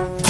Oh.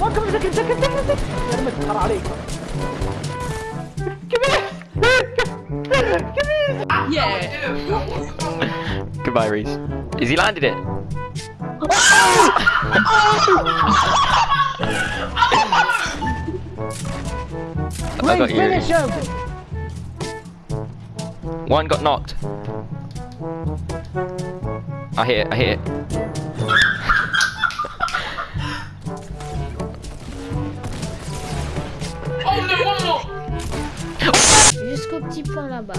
وقف سكت سكت سكت سكت ارمت حر عليك كبير كبير Goodbye, Reese. Is he landed it? I got you. him One got knocked. I hit it, I hit it. Jusqu'au petit point là-bas.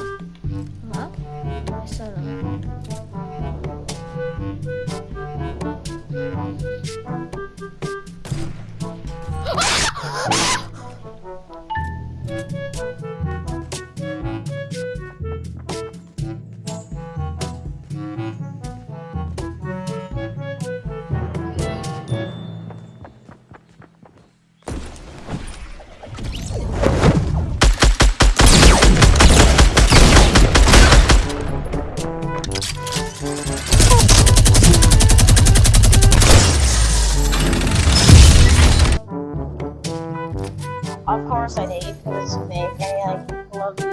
Of course I did, because Nick, I like, love you.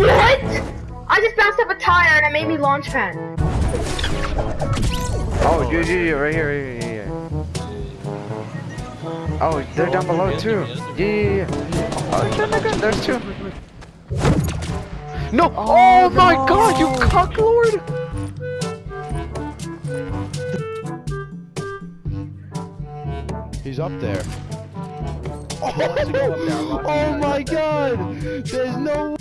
What? I just bounced up a tire and it made me launch pad. Oh, yeah, yeah, yeah, right here, right here, yeah, yeah. Oh, they're down below too. Yeah, yeah, yeah. Oh, shit, look at- there's two. No! Oh, oh my god, you cocklord! He's up there. Oh, oh my god! There's no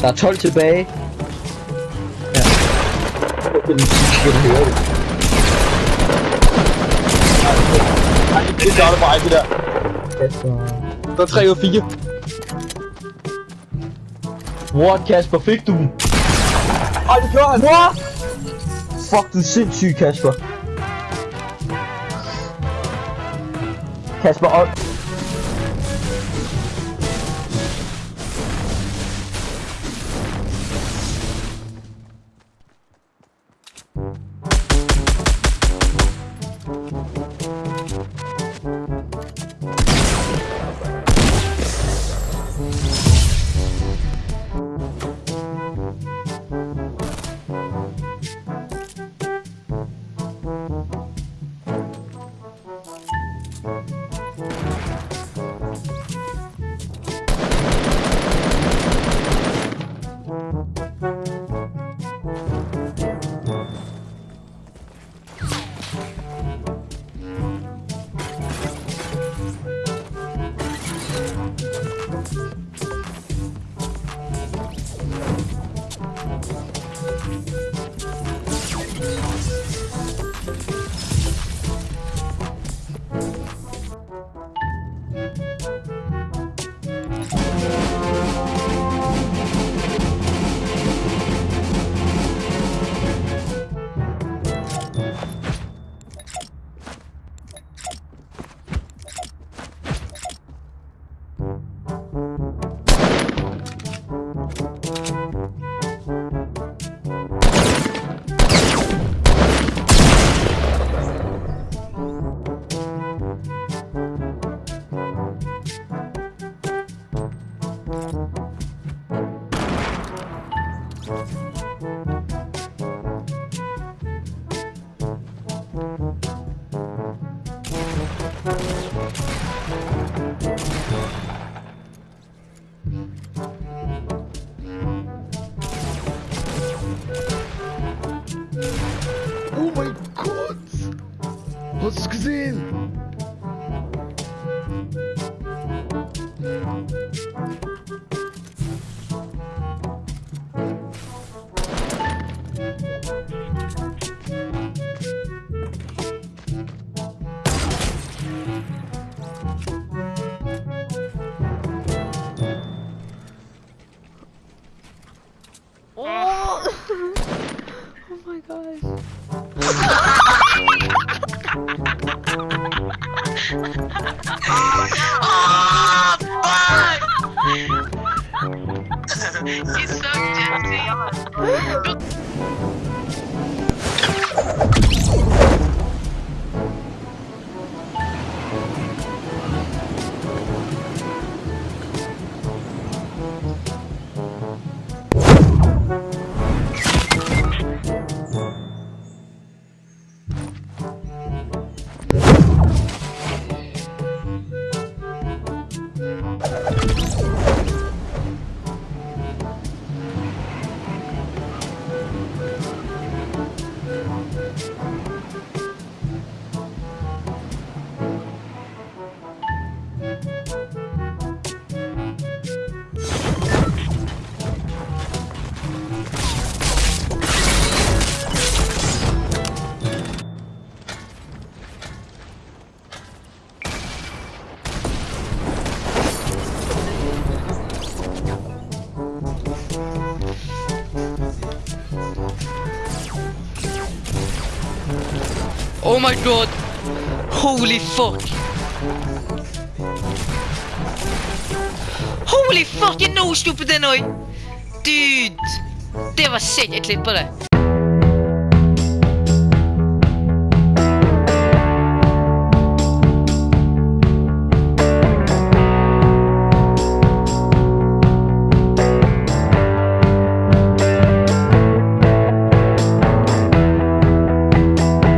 Der er 12 tilbage. Ja. Det starter bare det der. Der er 3 ud af 4. What, Kasper, fik du den? Ej, det gjorde han. What? Fuck, du er sindssyg, Kasper. Kasper, og... Hast du's gesehen? He's so gentle. Oh my god! Holy fuck! Holy fucking no stupid annoy. Dude! Det var sykt, jeg på det.